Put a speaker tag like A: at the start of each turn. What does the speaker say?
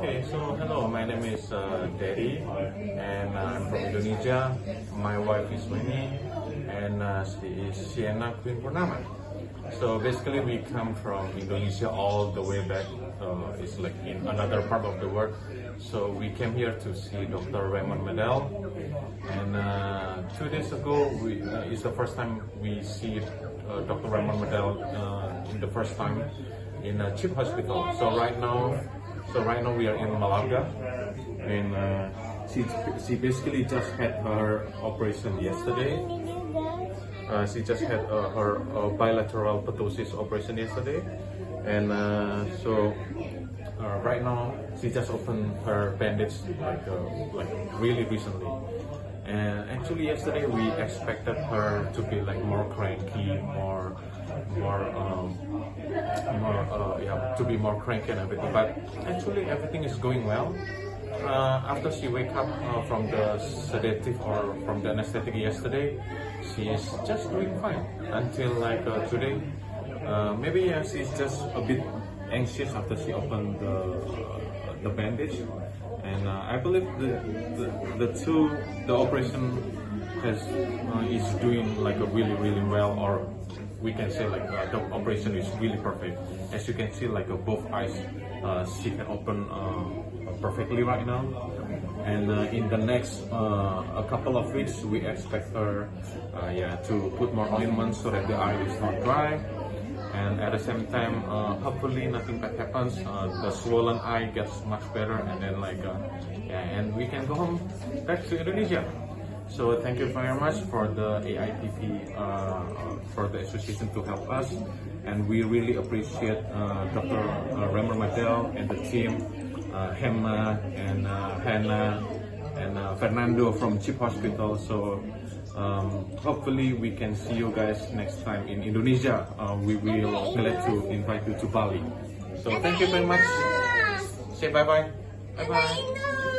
A: Okay, so hello, my name is uh, Daddy, and I'm from Indonesia. My wife is Winnie, and uh, she is Sienna Queen Purnama. So basically, we come from Indonesia all the way back. Uh, it's like in another part of the world. So we came here to see Dr. Raymond Medel, and uh, two days ago, we, uh, it's the first time we see uh, Dr. Raymond Medel uh, in the first time in a cheap hospital. So right now, so right now we are in Malaga, and uh, she she basically just had her operation yesterday. Uh, she just had uh, her uh, bilateral ptosis operation yesterday, and uh, so uh, right now she just opened her bandage like like really recently. And actually yesterday we expected her to be like more cranky, more more um, to be more cranky and everything. But actually everything is going well. Uh, after she wake up uh, from the sedative or from the anesthetic yesterday, she is just doing fine until like uh, today. Uh, maybe she's just a bit anxious after she opened the the bandage, and uh, I believe the, the the two the operation has uh, is doing like a really really well or we can say like uh, the operation is really perfect. As you can see like uh, both eyes uh, she can open uh, perfectly right now. And uh, in the next uh, a couple of weeks we expect her yeah to put more ointment so that the eye is not dry. And at the same time hopefully nothing bad happens. The swollen eye gets much better and then like yeah and we can go home back to Indonesia so thank you very much for the AIPP uh, for the association to help us and we really appreciate uh, Dr. Uh, Remer Medel and the team uh, Hema and uh, Hannah and uh, Fernando from Chip Hospital so um, hopefully we can see you guys next time in Indonesia. We will glad to invite you to Bali. So thank you very much. Say bye bye. Bye bye.